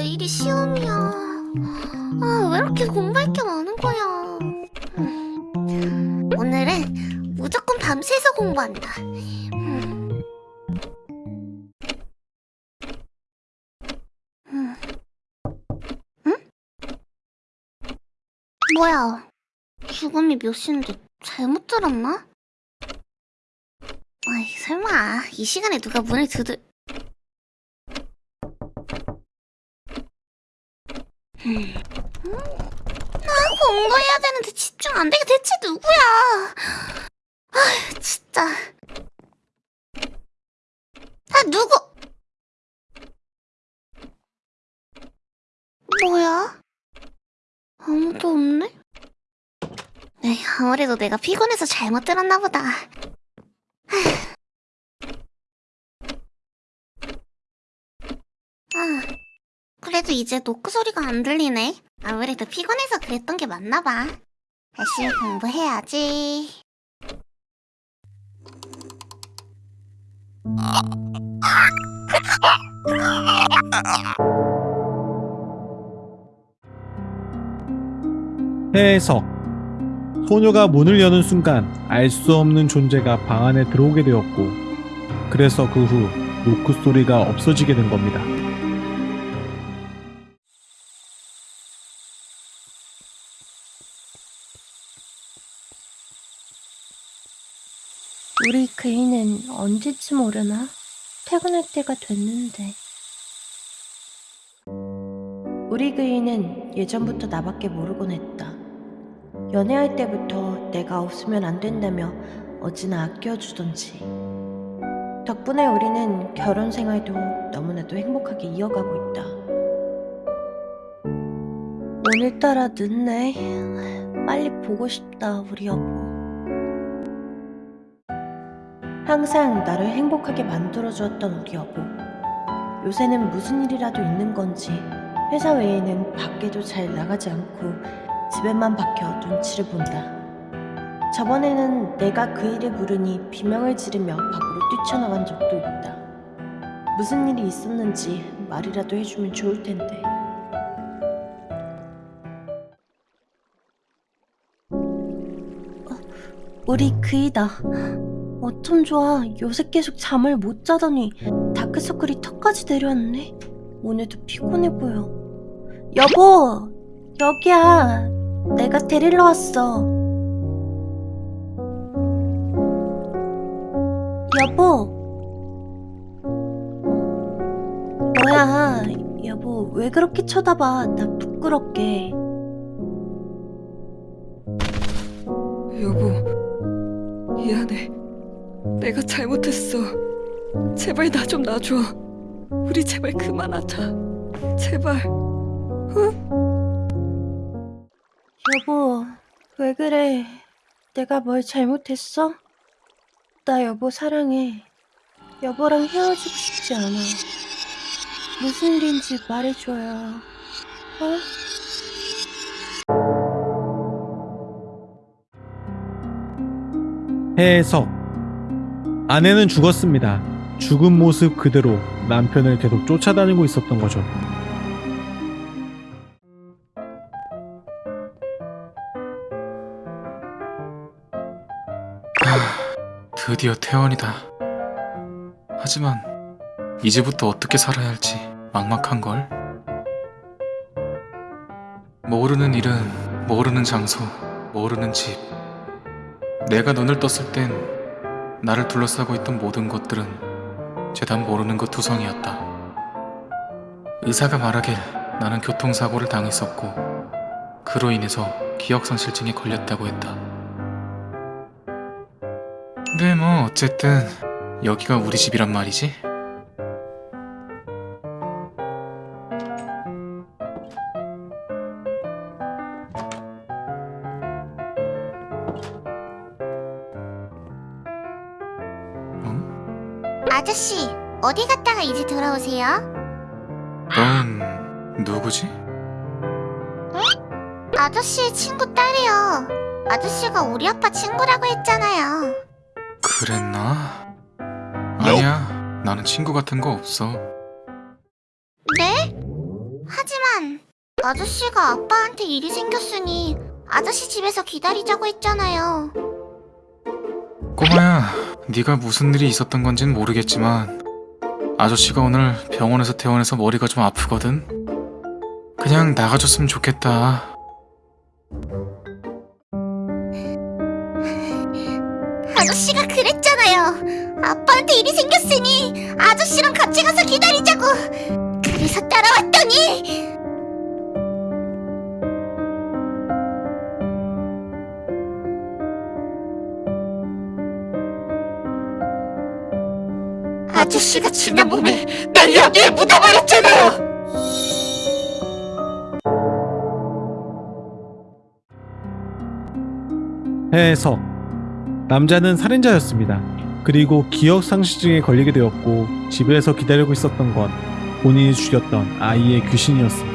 내일이 시험이야. 아, 왜 이렇게 공부할 게 많은 거야. 음, 오늘은 무조건 밤새서 공부한다. 뭐야? 죽음이 몇 시인데 잘못 들었나? 아이, 설마 이 시간에 누가 문을 두들... 음. 나 공부해야 되는데 집중 안 되게 대체 누구야? 아, 진짜. 아, 누구? 뭐야? 아무도 없네? 에이, 아무래도 내가 피곤해서 잘못 들었나 보다. 아, 그래도 이제 노크 소리가 안 들리네. 아무래도 피곤해서 그랬던 게 맞나 봐. 열심히 공부해야지. 해석 소녀가 문을 여는 순간 알 수 없는 존재가 방 안에 들어오게 되었고 그래서 그 후 노크 소리가 없어지게 된 겁니다. 우리 그이는 언제쯤 오려나? 퇴근할 때가 됐는데. 우리 그이는 예전부터 나밖에 모르곤 했다. 연애할 때부터 내가 없으면 안 된다며 어찌나 아껴주던지. 덕분에 우리는 결혼 생활도 너무나도 행복하게 이어가고 있다. 오늘따라 늦네. 빨리 보고 싶다, 우리 여보. 항상 나를 행복하게 만들어주었던 우리 여보. 요새는 무슨 일이라도 있는 건지 회사 외에는 밖에도 잘 나가지 않고 집에만 박혀 눈치를 본다. 저번에는 내가 그 일을 물으니 비명을 지르며 밖으로 뛰쳐나간 적도 있다. 무슨 일이 있었는지 말이라도 해주면 좋을 텐데. 어, 우리 그이다. 어쩜 좋아. 요새 계속 잠을 못 자더니 다크서클이 턱까지 내려왔네. 오늘도 피곤해 보여. 여보! 여기야. 내가 데리러 왔어. 여보! 뭐야. 여보, 왜 그렇게 쳐다봐. 나 부끄럽게. 여보, 미안해. 내가 잘못했어. 제발 나 좀 놔줘. 우리 제발 그만하자. 제발. 여보, 왜 그래? 내가 뭘 잘못했어? 나 여보 사랑해. 여보랑 헤어지고 싶지 않아. 무슨 일인지 말해줘요. 어? 해석 아내는 죽었습니다. 죽은 모습 그대로 남편을 계속 쫓아다니고 있었던 거죠. 드디어 퇴원이다. 하지만 이제부터 어떻게 살아야 할지 막막한걸. 모르는 일은 모르는 장소, 모르는 집. 내가 눈을 떴을 땐 나를 둘러싸고 있던 모든 것들은 죄다 모르는 것 투성이었다. 의사가 말하길 나는 교통사고를 당했었고 그로 인해서 기억상실증에 걸렸다고 했다. 근데 뭐 어쨌든 여기가 우리 집이란 말이지? 아저씨, 어디 갔다가 이제 돌아오세요? 넌 누구지? 아저씨의 친구 딸이요. 아저씨가 우리 아빠 친구라고 했잖아요. 그랬나? 아니야 나는 친구 같은 거 없어 네? 하지만 아저씨가 아빠한테 일이 생겼으니 아저씨 집에서 기다리자고 했잖아요. 꼬마야, 네가 무슨 일이 있었던 건진 모르겠지만 아저씨가 오늘 병원에서 퇴원해서 머리가 좀 아프거든. 그냥 나가줬으면 좋겠다. 아저씨가 그랬잖아요. 아빠한테 일이 생겼으니 아저씨랑 같이 가서 기다리자고. 그래서 따라왔더니 아저씨가 지난 몸에 날 여기에 묻어버렸잖아요. 해석 남자는 살인자였습니다. 그리고 기억 상실증에 걸리게 되었고 집에서 기다리고 있었던 건 본인이 죽였던 아이의 귀신이었습니다.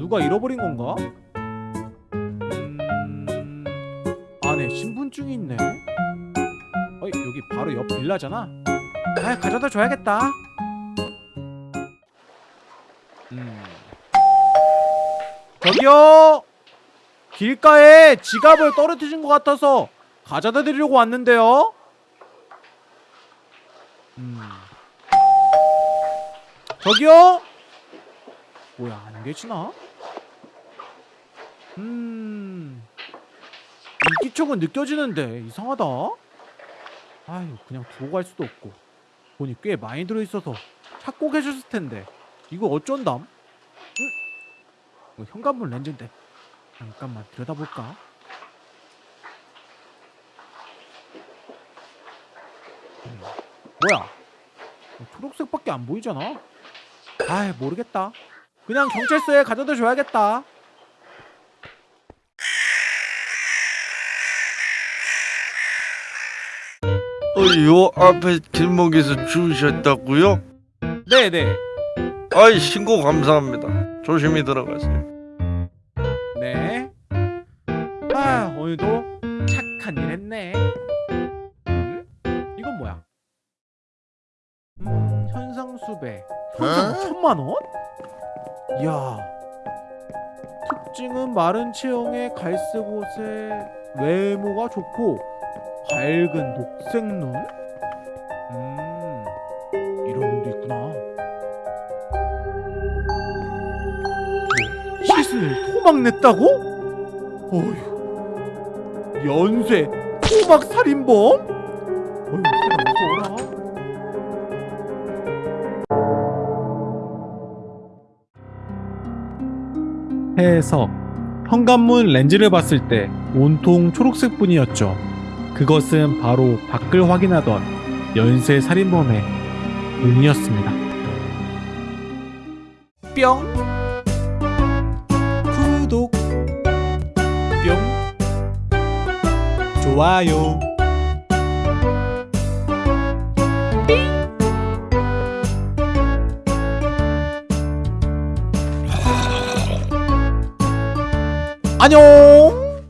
누가 잃어버린 건가? 음... 안에 신분증이 있네. 어, 여기 바로 옆 빌라잖아. 아, 가져다 줘야겠다. 음. 저기요. 길가에 지갑을 떨어뜨린 것 같아서 가져다 드리려고 왔는데요. 음. 저기요. 뭐야 안 계시나? 음. 인기척은 느껴지는데 이상하다. 아유 그냥 두고 갈 수도 없고 돈이 꽤 많이 들어있어서 찾고 계셨을 텐데 이거 어쩐담? 응? 이거 현관문 렌즈인데 잠깐만 들여다볼까? 음, 뭐야? 어, 초록색밖에 안 보이잖아. 아이 모르겠다. 그냥 경찰서에 가져다 줘야겠다. 어, 요 앞에 길목에서 주우셨다고요? 네네. 아이 신고 감사합니다. 조심히 들어가세요. 네. 아 오늘도 착한 일 했네. 음? 이건 뭐야? 음, 현상 수배. 현상 5천만 원? 이야. 특징은 마른 체형의 갈색 옷에 외모가 좋고 밝은 녹색 눈. 음, 이런 눈도 있구나. 뭐, 시신을 토막 냈다고? 어휴 연쇄 토막 살인범? 어휴 세상 무서워라 해석 현관문 렌즈를 봤을 때 온통 초록색 뿐이었죠 그것은 바로 밖을 확인하던 연쇄 살인범의 눈이었습니다. 뿅. 구독. 뿅. 좋아요. 안녕